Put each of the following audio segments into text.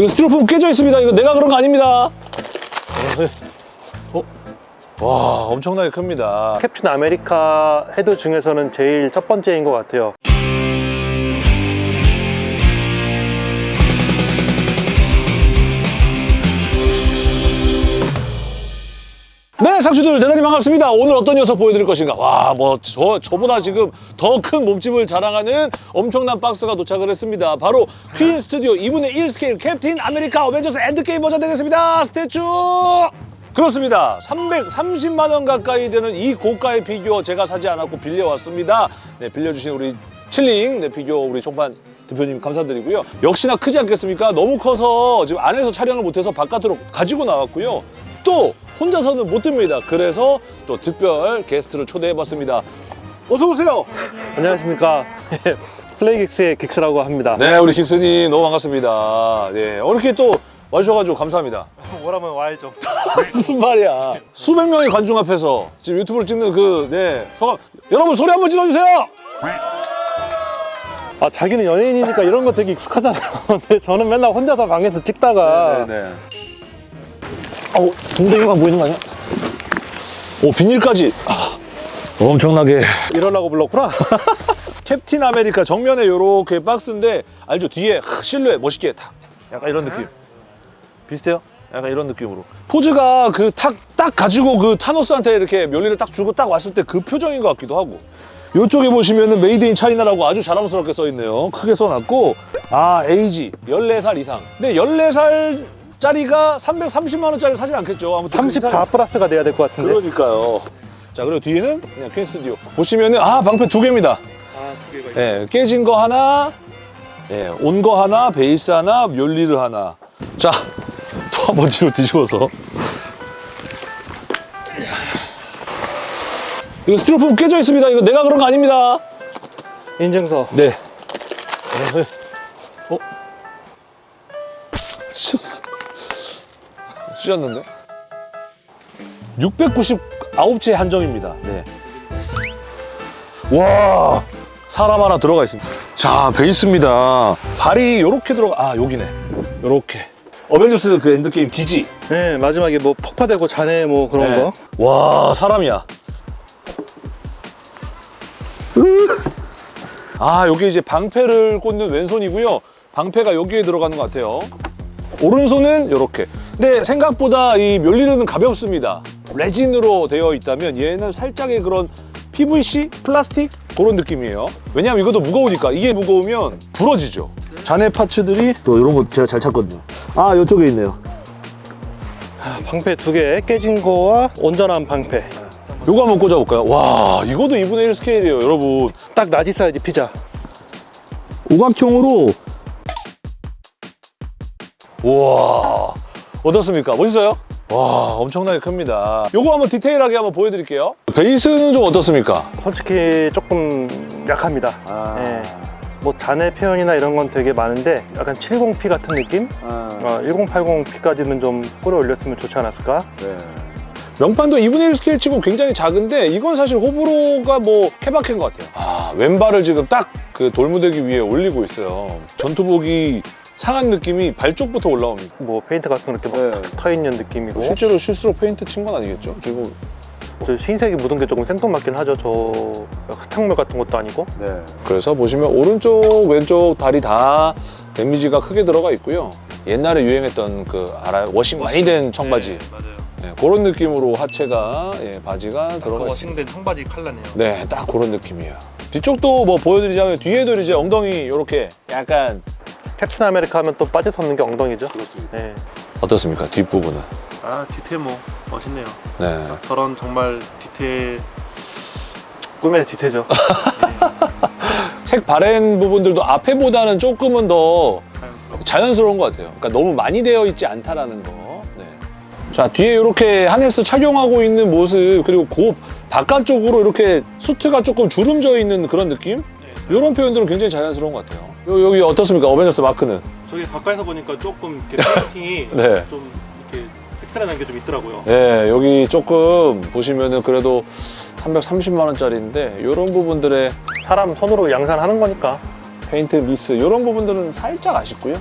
이거 스티로폼 깨져 있습니다. 이거 내가 그런 거 아닙니다. 어? 와, 엄청나게 큽니다. 캡틴 아메리카 헤드 중에서는 제일 첫 번째인 것 같아요. 네, 상추들 대단히 반갑습니다. 오늘 어떤 녀석 보여드릴 것인가? 와, 뭐, 저, 저보다 지금 더 큰 몸집을 자랑하는 엄청난 박스가 도착을 했습니다. 바로 퀸 스튜디오 2분의 1 스케일 캡틴 아메리카 어벤져스 엔드게임 버전 되겠습니다. statue! 그렇습니다. 330만 원 가까이 되는 이 고가의 피규어 제가 사지 않았고 빌려왔습니다. 네, 빌려주신 우리 칠링 네, 피규어 우리 총판 대표님 감사드리고요. 역시나 크지 않겠습니까? 너무 커서 지금 안에서 촬영을 못해서 바깥으로 가지고 나왔고요. 또 혼자서는 못 듭니다. 그래서 또 특별 게스트를 초대해봤습니다. 어서 오세요. 안녕하십니까. 플레이긱스의 긱스라고 합니다. 네, 우리 긱스님 너무 반갑습니다. 네, 어, 이렇게 또 와주셔가지고 감사합니다. 오라면 와야죠. 무슨 말이야? 수백 명의 관중 앞에서 지금 유튜브를 찍는 그, 네, 소감. 여러분 소리 한번 질러주세요. 아, 자기는 연예인이니까 이런 거 되게 익숙하잖아요. 근데 저는 맨날 혼자서 방에서 찍다가 네. 어우, 동댕이가 보이는 거 아니야? 오, 비닐까지. 아, 엄청나게. 이러려고 불렀구나. 캡틴 아메리카 정면에 이렇게 박스인데 알죠? 뒤에 하, 실루엣 멋있게 탁 약간 이런 느낌 비슷해요? 약간 이런 느낌으로 포즈가 그 탁 딱 가지고 그 타노스한테 이렇게 멸리를 딱 주고 딱 왔을 때 그 표정인 것 같기도 하고 이쪽에 보시면은 made in China라고 아주 자랑스럽게 써 있네요 크게 써놨고 아 에이지 14살 이상 근데 14살 짜리가 330만 원짜리 사진 않겠죠 아무튼 34 플러스가 돼야 될 것 같은데. 그러니까요 자 그리고 뒤에는 그냥 퀸 스튜디오 보시면은 아 방패 두 개입니다 아, 두 개가 예, 깨진 거 하나, 예, 온 거 하나, 베이스 하나, 멸리를 하나. 자, 또 한번 뒤로 뒤집어서. 이거 스티로폼 깨져 있습니다. 이거 내가 그런 거 아닙니다. 인증서. 네. 찢었는데? 699채 한정입니다. 네. 와, 사람 하나 들어가 있습니다. 자, 베이스입니다. 발이 이렇게 들어가, 아, 여기네. 이렇게. 어벤져스 그 엔드게임 기지. 네, 마지막에 뭐 폭파되고 잔해 뭐 그런 네. 거. 와, 사람이야. 아, 여기 이제 방패를 꽂는 왼손이고요. 방패가 여기에 들어가는 것 같아요. 오른손은 이렇게. 근데 생각보다 이 묠니르는 가볍습니다. 레진으로 되어 있다면 얘는 살짝의 그런 PVC, 플라스틱 그런 느낌이에요. 왜냐하면 이것도 무거우니까 이게 무거우면 부러지죠. 잔해 parts들이 또 이런 거 제가 잘 찾거든요. 아, 이쪽에 있네요. 방패 두 개 깨진 거와 온전한 방패. 요거 한번 꽂아볼까요? 와, 이것도 2분의 1 스케일이에요, 여러분. 딱 large 사이즈 피자. 오각형으로 우와 어떻습니까? 멋있어요? 와 엄청나게 큽니다 요거 한번 디테일하게 한번 보여드릴게요 베이스는 좀 어떻습니까? 솔직히 조금 약합니다. 아. 예. 뭐 잔해 표현이나 이런 건 되게 많은데 약간 70P 같은 느낌? 어, 1080P까지는 좀 끌어올렸으면 좋지 않았을까? 네. 명판도 2분의 1 스케일 치고 굉장히 작은데 이건 사실 호불호가 뭐 케바케인 것 같아요 아 왼발을 지금 딱 그 돌무대기 위에 올리고 있어요 전투복이 상한 느낌이 발 쪽부터 올라옵니다 뭐 페인트 같은 거 이렇게 막 네. 튀어 있는 느낌이고 실제로 실수로 페인트 친 건 아니겠죠? 지금 저 흰색이 묻은 게 조금 생뚱맞긴 하죠. 저 흙탕물 같은 것도 아니고. 네. 그래서 보시면 오른쪽 왼쪽 다리 다 데미지가 크게 들어가 있고요. 옛날에 유행했던 그 알아요? washing 많이 된 청바지. 맞아요. 네, 그런 느낌으로 하체가 예, 바지가 들어가 있습니다. 워싱된 청바지 칼라네요. 네, 딱 그런 느낌이에요. 뒤쪽도 뭐 보여드리자면 뒤에도 이제 엉덩이 이렇게 약간 캡틴 아메리카 하면 또 빠질 수 없는 게 엉덩이죠. 네. 어떻습니까? 뒷부분은. 아 디테일 뭐 멋있네요. 네. 저런 정말 디테일 꿈의 디테죠. 색 바랜 부분들도 앞에보다는 조금은 더 자연스러운 것 같아요. 그러니까 너무 많이 되어 있지 않다라는 거. 네. 자 뒤에 이렇게 하네스 착용하고 있는 모습 그리고 그 바깥쪽으로 이렇게 수트가 조금 주름져 있는 그런 느낌? 이런 표현들은 굉장히 자연스러운 것 같아요. 요, 여기 어떻습니까? 어벤져스 마크는? 저기 가까이서 보니까 조금 이렇게 페인팅이 네. 좀 이렇게 획달하는 게 좀 있더라고요. 네, 여기 조금 보시면은 그래도 330만 원짜리인데 이런 부분들의 사람 손으로 양산하는 거니까. 페인트 미스 이런 부분들은 살짝 아쉽고요.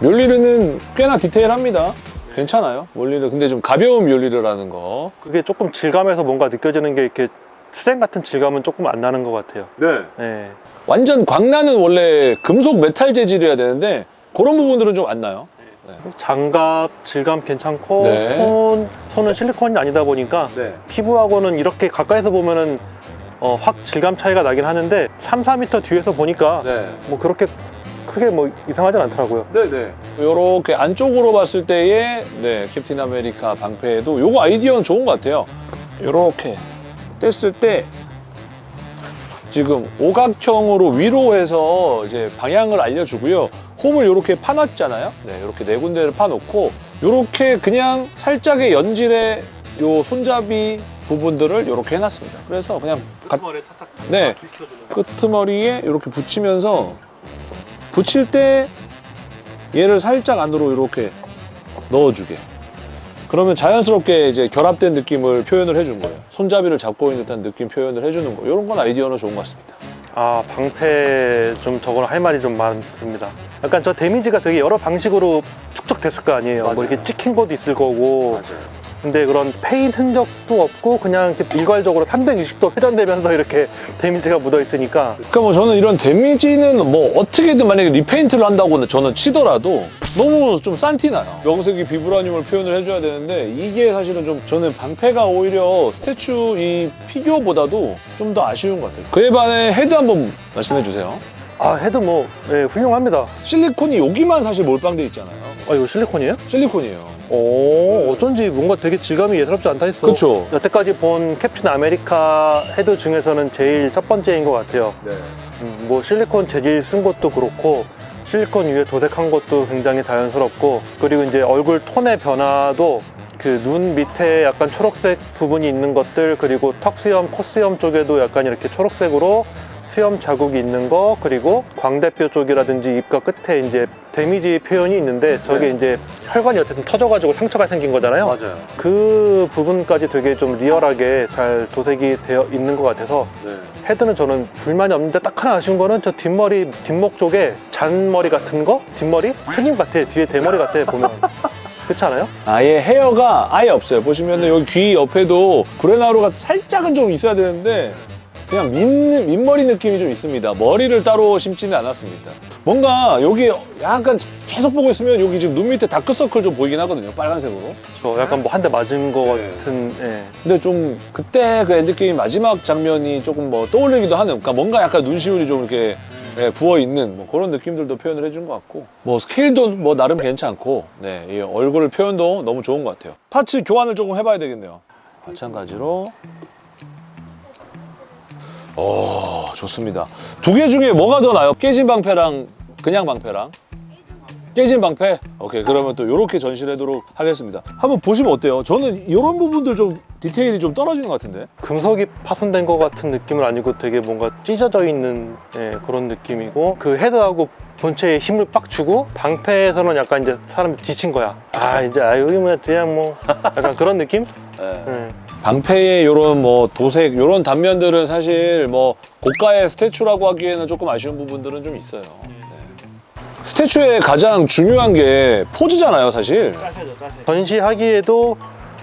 묠니르는 꽤나 디테일합니다. 괜찮아요. 묠니르. 근데 좀 가벼운 묠니르라는 거. 그게 조금 질감에서 뭔가 느껴지는 게 이렇게 쇳덩 같은 질감은 조금 안 나는 것 같아요. 네. 네. 완전 광나는 원래 금속 메탈 재질이어야 되는데 그런 부분들은 좀 안 나요. 장갑 질감 괜찮고 네. 손 손은 실리콘이 아니다 보니까 네. 피부하고는 이렇게 가까이서 보면은 어, 확 질감 차이가 나긴 하는데 3, 4m 뒤에서 보니까 네. 뭐 그렇게 크게 뭐 이상하진 않더라고요. 네네. 요렇게 안쪽으로 봤을 때의 네, 캡틴 아메리카 방패에도 요거 아이디어는 좋은 것 같아요. 요렇게 뗐을 때 지금 오각형으로 위로 해서 이제 방향을 알려주고요. 홈을 요렇게 파놨잖아요. 네, 요렇게 네 군데를 파놓고 요렇게 그냥 살짝의 연질의 요 손잡이 부분들을 요렇게 해놨습니다. 그래서 그냥 가- 끝머리에 탁탁 네. 끄트머리에 이렇게 붙이면서 붙일 때 얘를 살짝 안으로 이렇게 넣어주게. 그러면 자연스럽게 이제 결합된 느낌을 표현을 해준 거예요. 손잡이를 잡고 있는 듯한 느낌 표현을 해주는 거. 이런 건 아이디어는 좋은 것 같습니다. 아 방패 좀 저거는 할 말이 좀 많습니다. 약간 저 데미지가 되게 여러 방식으로 축적됐을 거 아니에요. 맞아요. 뭐 이렇게 찍힌 것도 있을 거고. 맞아요. 근데 그런 패인 흔적도 없고 그냥 일괄적으로 360도 회전되면서 이렇게 데미지가 묻어 있으니까 그러니까 뭐 저는 이런 데미지는 뭐 어떻게든 만약에 repaint를 한다고 저는 치더라도 너무 좀 싼티나요. 명색이 비브라늄을 표현을 해줘야 되는데 이게 사실은 좀 저는 방패가 오히려 statue 이 피규어보다도 좀 더 아쉬운 것 같아요. 그에 반해 헤드 한번 말씀해 주세요. 아 헤드 뭐 예, 훌륭합니다. 실리콘이 여기만 사실 몰빵돼 있잖아요. 아 이거 실리콘이에요? 실리콘이에요. 오 어쩐지 뭔가 되게 질감이 예사롭지 않다 했어. 그렇죠. 여태까지 본 캡틴 아메리카 헤드 중에서는 제일 첫 번째인 것 같아요. 네. 음, 뭐 실리콘 재질 쓴 것도 그렇고 실리콘 위에 도색한 것도 굉장히 자연스럽고 그리고 이제 얼굴 톤의 변화도 그 눈 밑에 약간 초록색 부분이 있는 것들 그리고 턱 수염, 코 수염 쪽에도 약간 이렇게 초록색으로 수염 자국이 있는 거 그리고 광대뼈 쪽이라든지 입가 끝에 이제 데미지 표현이 있는데 저게 네. 이제 혈관이 어쨌든 터져가지고 상처가 생긴 거잖아요. 맞아요. 그 부분까지 되게 좀 리얼하게 잘 도색이 되어 있는 것 같아서 네. 헤드는 저는 불만이 없는데 딱 하나 아쉬운 거는 저 뒷머리 뒷목 쪽에 잔머리 같은 거 뒷머리 책임 같아 뒤에 대머리 같아 보면 그렇지 않아요? 아예 헤어가 아예 없어요. 보시면 여기 귀 옆에도 구레나룻가 살짝은 좀 있어야 되는데 그냥 민, 민머리 느낌이 좀 있습니다. 머리를 따로 심지는 않았습니다. 뭔가 여기 약간 계속 보고 있으면 여기 지금 눈 밑에 다크서클 좀 보이긴 하거든요. 빨간색으로. 저 약간 뭐 한 대 맞은 거 네. 같은 예. 근데 좀 그때 그 엔드게임 마지막 장면이 조금 뭐 떠올리기도 하는 그러니까 뭔가 약간 눈시울이 좀 이렇게 예, 부어 있는 뭐 그런 느낌들도 표현을 해준 것 같고 뭐 스케일도 뭐 나름 괜찮고 네, 이 얼굴 표현도 너무 좋은 것 같아요. 파츠 교환을 조금 해봐야 되겠네요. 마찬가지로 오 좋습니다. 두 개 중에 뭐가 더 나요? 깨진 방패랑 그냥 방패랑 깨진 방패? 오케이 그러면 또 이렇게 전시하도록 하겠습니다. 한번 보시면 어때요? 저는 이런 부분들 좀 디테일이 좀 떨어지는 것 같은데. 금속이 파손된 것 같은 느낌은 아니고 되게 뭔가 찢어져 있는 예, 그런 느낌이고 그 헤드하고 본체에 힘을 빡 주고 방패에서는 약간 이제 사람이 지친 거야 아 이제 아 여기 뭐야 그냥 뭐 약간 그런 느낌? 예. 방패의 이런 뭐 도색 이런 단면들은 사실 뭐 고가의 statue라고 하기에는 조금 아쉬운 부분들은 좀 있어요. 네. statue의 가장 중요한 게 포즈잖아요, 사실. 짜세죠 짜세 전시하기에도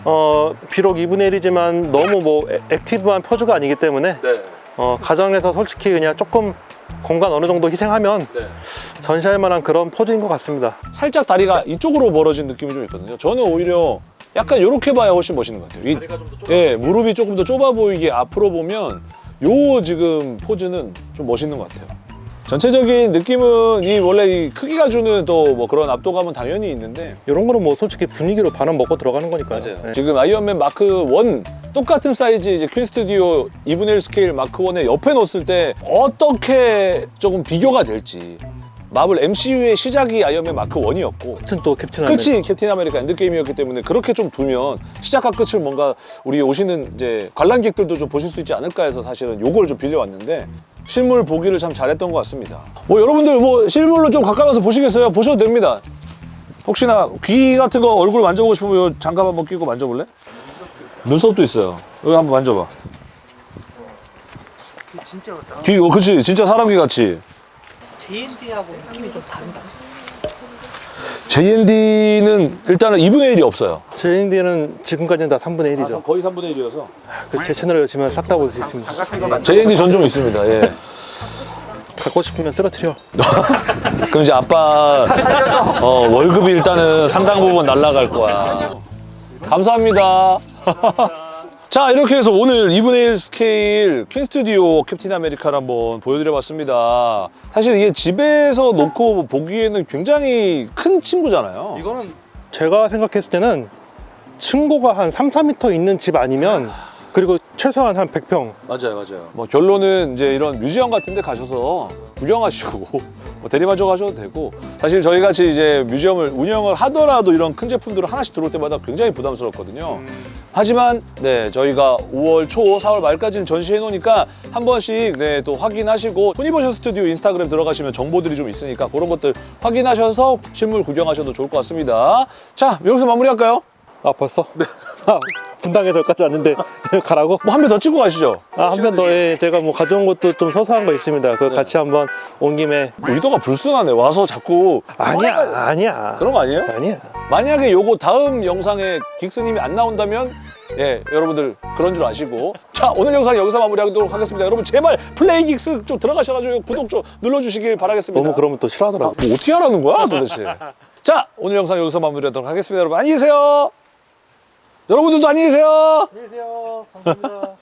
어, 비록 2분의 1이지만 너무 뭐 애- active한 포즈가 아니기 때문에 어, 가정에서 솔직히 그냥 조금 공간 어느 정도 희생하면 전시할 만한 그런 포즈인 것 같습니다. 살짝 다리가 이쪽으로 벌어진 느낌이 좀 있거든요. 저는 오히려 약간 이렇게 봐야 훨씬 멋있는 것 같아요. 이- 다리가 좀더 좁아 예, 무릎이 조금 더 좁아 보이게 앞으로 보면 요 지금 포즈는 좀 멋있는 것 같아요. 전체적인 느낌은 이 원래 이 크기가 주는 또 뭐 그런 압도감은 당연히 있는데 이런 거는 뭐 솔직히 분위기로 반은 먹고 들어가는 거니까요. 네. 지금 아이언맨 마크 1 똑같은 사이즈 이제 퀸 스튜디오 2분의 1 스케일 마크 1의 옆에 놓았을 때 어떻게 조금 비교가 될지 마블 MCU의 시작이 아이언맨 마크 1이었고 같은 또 캡틴 아메리카. 끝이 캡틴 아메리카 엔드게임이었기 때문에 그렇게 좀 두면 시작과 끝을 뭔가 우리 오시는 이제 관람객들도 좀 보실 수 있지 않을까 해서 사실은 요걸 좀 빌려왔는데 실물 보기를 참 잘했던 것 같습니다. 뭐 여러분들 뭐 실물로 좀 가까이 와서 보시겠어요? 보셔도 됩니다. 혹시나 귀 같은 거 얼굴 만져보고 싶으면 요 장갑 한번 끼고 만져볼래? 눈썹도 있어요. 여기 한번 만져봐. 진짜 같다. 귀, 어, 그치. 진짜 사람 귀 같이. JND하고 느낌이 좀 다르다. JND는 일단은 2분의 1이 없어요. JND는 지금까지는 다 3분의 1이죠. 거의 3분의 1이어서. 그 제 채널에 오시면 싹 다 볼 수 있습니다. JND 전종 있습니다. 예. 갖고 싶으면 쓰러뜨려. 그럼 이제 아빠 어, 월급이 일단은 상당 부분 날라갈 거야. 감사합니다. 자 이렇게 해서 오늘 2분의 1 스케일 퀸 스튜디오 캡틴 아메리카를 한번 보여드려봤습니다. 사실 이게 집에서 놓고 보기에는 굉장히 큰 친구잖아요. 이거는 제가 생각했을 때는 층고가 한 3, 4m 있는 집 아니면 그리고 최소한 한 100평. 맞아요, 맞아요. 뭐 결론은 이제 이런 museum 같은 데 가셔서 구경하시고 뭐 대리만족 하셔도 되고 사실 저희 같이 이제 museum을 운영을 하더라도 이런 큰 제품들을 하나씩 들어올 때마다 굉장히 부담스럽거든요. 하지만 네 저희가 5월 초 4월 말까지는 전시해 놓으니까 한 번씩 네 또 확인하시고 토니버셔 스튜디오 인스타그램 들어가시면 정보들이 좀 있으니까 그런 것들 확인하셔서 실물 구경하셔도 좋을 것 같습니다. 자 여기서 마무리할까요? 아 벌써? 네. 아, 분당에서 여기까지 왔는데 가라고? 뭐 한 편 더 찍고 가시죠. 아, 한 편 더, 예, 제가 뭐 가져온 것도 좀 소소한 거 있습니다. 그거 같이 한번 온 김에. 의도가 불순하네. 와서 자꾸 아니야, 아니야. 그런 거 아니에요? 아니야. 만약에 요거 다음 영상에 긱스님이 안 나온다면 예 여러분들 그런 줄 아시고 자 오늘 영상 여기서 마무리하도록 하겠습니다 여러분 제발 플레이 긱스 좀 들어가셔가지고 구독 좀 눌러주시길 바라겠습니다 너무 그러면 또 싫어하더라고. 뭐 어떻게 하라는 거야 도대체 자 오늘 영상 여기서 마무리하도록 하겠습니다 여러분 안녕히 계세요 여러분들도 안녕히 계세요 안녕히 계세요. 감사합니다.